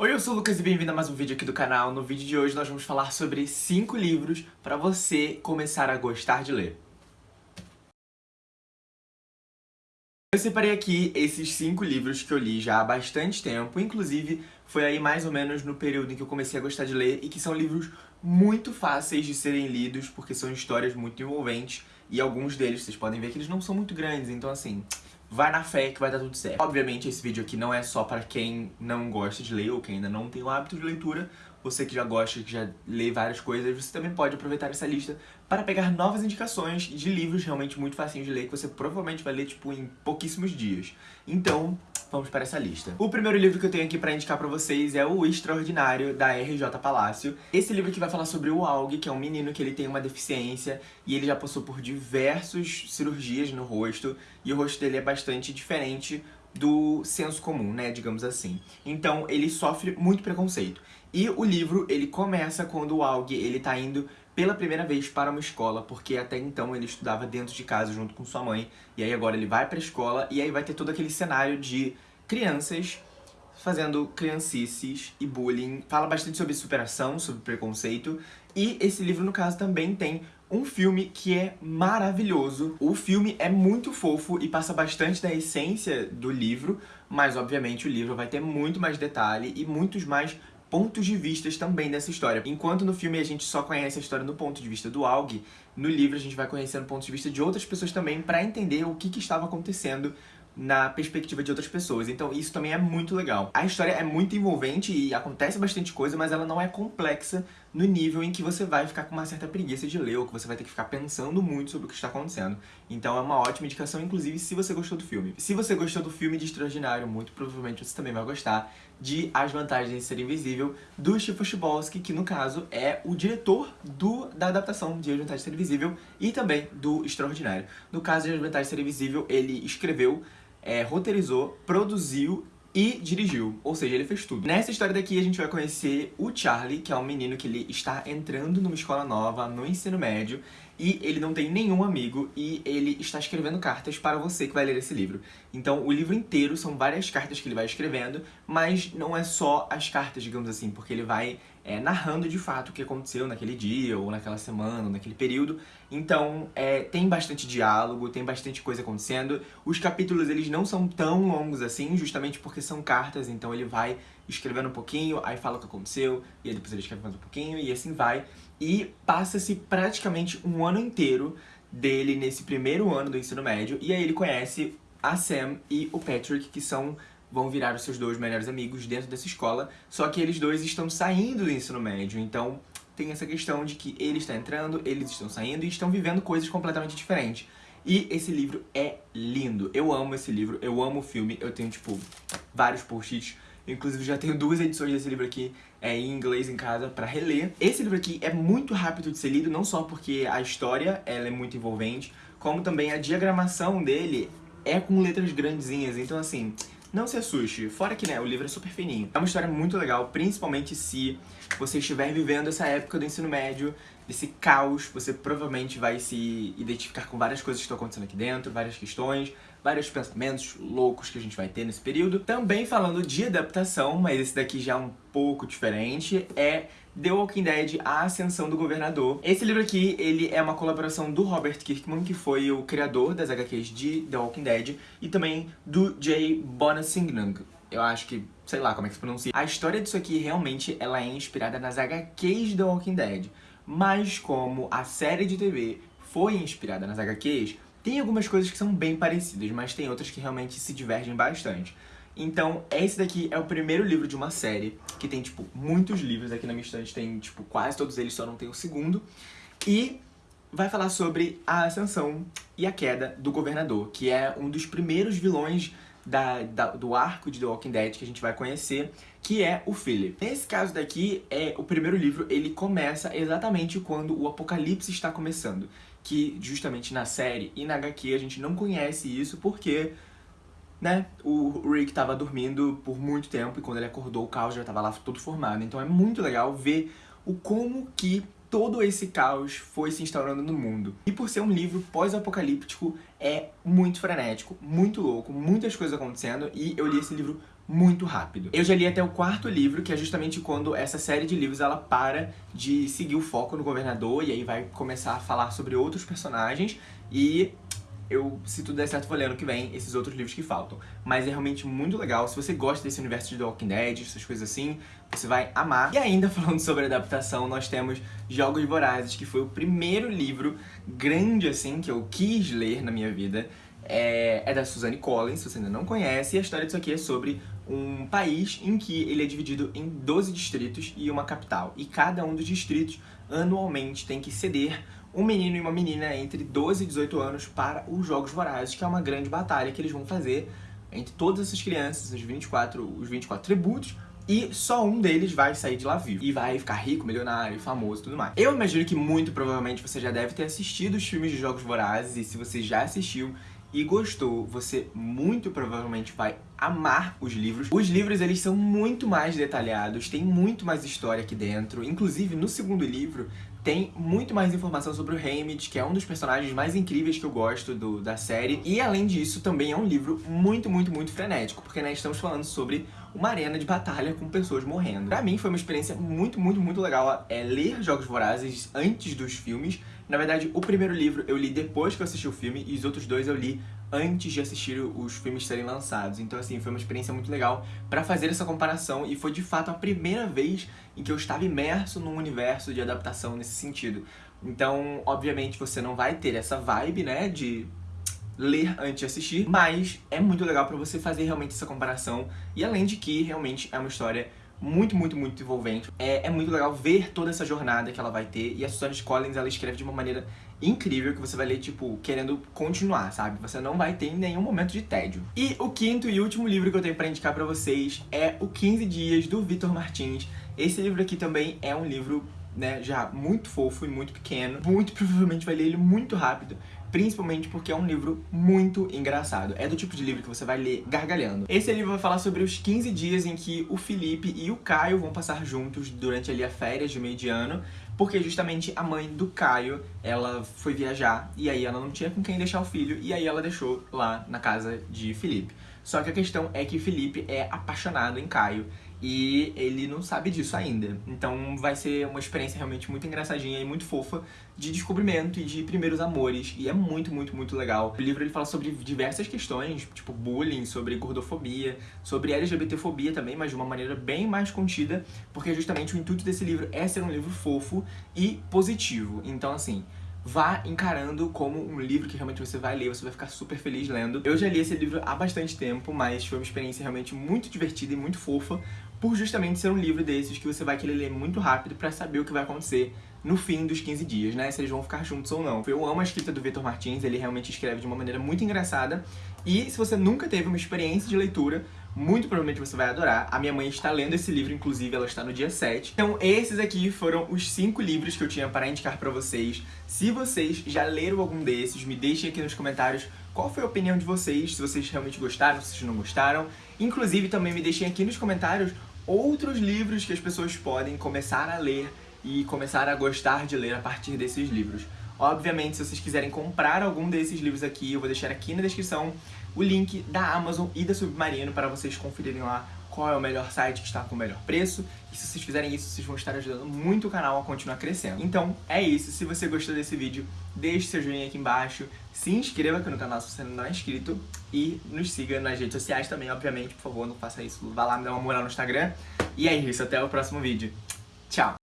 Oi, eu sou o Lucas e bem-vindo a mais um vídeo aqui do canal. No vídeo de hoje nós vamos falar sobre 5 livros para você começar a gostar de ler. Eu separei aqui esses 5 livros que eu li já há bastante tempo, inclusive foi aí mais ou menos no período em que eu comecei a gostar de ler e que são livros muito fáceis de serem lidos porque são histórias muito envolventes e alguns deles vocês podem ver que eles não são muito grandes, então assim, vai na fé que vai dar tudo certo. Obviamente esse vídeo aqui não é só para quem não gosta de ler ou quem ainda não tem o hábito de leitura. Você que já gosta, que já lê várias coisas, você também pode aproveitar essa lista para pegar novas indicações de livros realmente muito facinhos de ler que você provavelmente vai ler tipo em pouquíssimos dias. Então, vamos para essa lista. O primeiro livro que eu tenho aqui para indicar para vocês é O Extraordinário, da RJ Palácio. Esse livro aqui vai falar sobre o Aug, que é um menino que ele tem uma deficiência e ele já passou por diversas cirurgias no rosto e o rosto dele é bastante diferente do senso comum, né, digamos assim. Então, ele sofre muito preconceito. E o livro, ele começa quando o Aug, ele tá indo pela primeira vez para uma escola, porque até então ele estudava dentro de casa junto com sua mãe, e aí agora ele vai para a escola, e aí vai ter todo aquele cenário de crianças fazendo criancices e bullying. Fala bastante sobre superação, sobre preconceito, e esse livro, no caso, também tem um filme que é maravilhoso. O filme é muito fofo e passa bastante da essência do livro, mas obviamente o livro vai ter muito mais detalhe e muitos mais pontos de vistas também dessa história. Enquanto no filme a gente só conhece a história no ponto de vista do Aug, no livro a gente vai conhecendo pontos de vista de outras pessoas também para entender o que, que estava acontecendo na perspectiva de outras pessoas. Então isso também é muito legal. A história é muito envolvente e acontece bastante coisa, mas ela não é complexa no nível em que você vai ficar com uma certa preguiça de ler, ou que você vai ter que ficar pensando muito sobre o que está acontecendo. Então é uma ótima indicação, inclusive, se você gostou do filme. Se você gostou do filme de Extraordinário, muito provavelmente você também vai gostar de As Vantagens de Ser Invisível, do Steve Chbosky, que no caso é o diretor do, da adaptação de As Vantagens de Ser Invisível e também do Extraordinário. No caso de As Vantagens de Ser Invisível, ele escreveu é, roteirizou, produziu e dirigiu, ou seja, ele fez tudo. Nessa história daqui a gente vai conhecer o Charlie, que é um menino que ele está entrando numa escola nova, no ensino médio, e ele não tem nenhum amigo e ele está escrevendo cartas para você que vai ler esse livro. Então o livro inteiro são várias cartas que ele vai escrevendo, mas não é só as cartas, digamos assim, porque ele vai é, narrando de fato o que aconteceu naquele dia, ou naquela semana, ou naquele período. Então é, tem bastante diálogo, tem bastante coisa acontecendo. Os capítulos eles não são tão longos assim, justamente porque são cartas, então ele vai escrevendo um pouquinho, aí fala o que aconteceu, e aí depois ele escreve mais um pouquinho, e assim vai. E passa-se praticamente um ano inteiro dele nesse primeiro ano do ensino médio, e aí ele conhece a Sam e o Patrick, que são vão virar os seus dois melhores amigos dentro dessa escola, só que eles dois estão saindo do ensino médio, então tem essa questão de que ele está entrando, eles estão saindo e estão vivendo coisas completamente diferentes. E esse livro é lindo, eu amo esse livro, eu amo o filme, eu tenho, tipo, vários post-its Inclusive já tenho duas edições desse livro aqui é, em inglês em casa pra reler. Esse livro aqui é muito rápido de ser lido, não só porque a história ela é muito envolvente, como também a diagramação dele é com letras grandezinhas. Então assim, não se assuste, fora que né, o livro é super fininho. É uma história muito legal, principalmente se você estiver vivendo essa época do ensino médio, desse caos, você provavelmente vai se identificar com várias coisas que estão acontecendo aqui dentro, várias questões, vários pensamentos loucos que a gente vai ter nesse período. Também falando de adaptação, mas esse daqui já é um pouco diferente, é The Walking Dead, A Ascensão do Governador. Esse livro aqui, ele é uma colaboração do Robert Kirkman, que foi o criador das HQs de The Walking Dead, e também do Jay Bonasingnang. Eu acho que, sei lá como é que se pronuncia. A história disso aqui, realmente, ela é inspirada nas HQs The Walking Dead. Mas como a série de TV foi inspirada nas HQs, tem algumas coisas que são bem parecidas, mas tem outras que realmente se divergem bastante. Então, esse daqui é o primeiro livro de uma série, que tem, tipo, muitos livros. Aqui na minha estante tem, tipo, quase todos eles, só não tem o segundo. E vai falar sobre a ascensão e a queda do governador, que é um dos primeiros vilões da, da, do arco de The Walking Dead que a gente vai conhecer, que é o Philip. Nesse caso daqui, é o primeiro livro, ele começa exatamente quando o apocalipse está começando. Que justamente na série e na HQ a gente não conhece isso porque né, o Rick estava dormindo por muito tempo e quando ele acordou o caos já estava lá todo formado. Então é muito legal ver o como que todo esse caos foi se instaurando no mundo. E por ser um livro pós-apocalíptico, é muito frenético, muito louco, muitas coisas acontecendo e eu li esse livro muito rápido. Eu já li até o quarto livro, que é justamente quando essa série de livros ela para de seguir o foco no governador e aí vai começar a falar sobre outros personagens e eu, se tudo der certo, vou ler ano que vem esses outros livros que faltam. Mas é realmente muito legal. Se você gosta desse universo de The Walking Dead, essas coisas assim, você vai amar. E ainda falando sobre adaptação, nós temos Jogos Vorazes, que foi o primeiro livro grande, assim, que eu quis ler na minha vida. É, é da Suzanne Collins, se você ainda não conhece, e a história disso aqui é sobre um país em que ele é dividido em 12 distritos e uma capital. E cada um dos distritos, anualmente, tem que ceder um menino e uma menina entre 12 e 18 anos para os Jogos Vorazes, que é uma grande batalha que eles vão fazer entre todas essas crianças, os 24, os 24 tributos, e só um deles vai sair de lá vivo. E vai ficar rico, milionário, famoso e tudo mais. Eu imagino que muito provavelmente você já deve ter assistido os filmes de Jogos Vorazes, e se você já assistiu, e gostou, você muito provavelmente vai amar os livros. Os livros, eles são muito mais detalhados, tem muito mais história aqui dentro. Inclusive, no segundo livro, tem muito mais informação sobre o Haymitch, que é um dos personagens mais incríveis que eu gosto do, da série. E, além disso, também é um livro muito, muito, muito frenético, porque né, estamos falando sobre uma arena de batalha com pessoas morrendo. Pra mim, foi uma experiência muito, muito, muito legal é, ler Jogos Vorazes antes dos filmes, na verdade, o primeiro livro eu li depois que eu assisti o filme e os outros dois eu li antes de assistir os filmes serem lançados. Então, assim, foi uma experiência muito legal pra fazer essa comparação e foi, de fato, a primeira vez em que eu estava imerso num universo de adaptação nesse sentido. Então, obviamente, você não vai ter essa vibe, né, de ler antes de assistir, mas é muito legal pra você fazer realmente essa comparação e além de que, realmente, é uma história muito, muito, muito envolvente. É, é muito legal ver toda essa jornada que ela vai ter. E a Suzanne Collins, ela escreve de uma maneira incrível que você vai ler, tipo, querendo continuar, sabe? Você não vai ter nenhum momento de tédio. E o quinto e último livro que eu tenho pra indicar pra vocês é O 15 Dias, do Vitor Martins. Esse livro aqui também é um livro, né, já muito fofo e muito pequeno. Muito provavelmente vai ler ele muito rápido principalmente porque é um livro muito engraçado. É do tipo de livro que você vai ler gargalhando. Esse livro vai falar sobre os 15 dias em que o Felipe e o Caio vão passar juntos durante ali a férias de meio de ano, porque justamente a mãe do Caio, ela foi viajar e aí ela não tinha com quem deixar o filho e aí ela deixou lá na casa de Felipe. Só que a questão é que Felipe é apaixonado em Caio e ele não sabe disso ainda. Então vai ser uma experiência realmente muito engraçadinha e muito fofa de descobrimento e de primeiros amores. E é muito, muito, muito legal. O livro ele fala sobre diversas questões, tipo bullying, sobre gordofobia, sobre LGBTfobia também, mas de uma maneira bem mais contida, porque justamente o intuito desse livro é ser um livro fofo e positivo. Então, assim, vá encarando como um livro que realmente você vai ler, você vai ficar super feliz lendo. Eu já li esse livro há bastante tempo, mas foi uma experiência realmente muito divertida e muito fofa, por justamente ser um livro desses que você vai querer ler muito rápido pra saber o que vai acontecer no fim dos 15 dias, né? Se eles vão ficar juntos ou não. Eu amo a escrita do Vitor Martins, ele realmente escreve de uma maneira muito engraçada. E se você nunca teve uma experiência de leitura, muito provavelmente você vai adorar. A minha mãe está lendo esse livro, inclusive, ela está no dia 7. Então esses aqui foram os 5 livros que eu tinha para indicar para vocês. Se vocês já leram algum desses, me deixem aqui nos comentários qual foi a opinião de vocês, se vocês realmente gostaram, se vocês não gostaram. Inclusive, também me deixem aqui nos comentários outros livros que as pessoas podem começar a ler e começar a gostar de ler a partir desses livros. Obviamente, se vocês quiserem comprar algum desses livros aqui, eu vou deixar aqui na descrição o link da Amazon e da Submarino para vocês conferirem lá qual é o melhor site que está com o melhor preço. E se vocês fizerem isso, vocês vão estar ajudando muito o canal a continuar crescendo. Então, é isso. Se você gostou desse vídeo, deixe seu joinha aqui embaixo, se inscreva aqui no canal se você não é inscrito e nos siga nas redes sociais também, obviamente. Por favor, não faça isso. Vá lá me dar uma moral no Instagram. E é isso. Até o próximo vídeo. Tchau!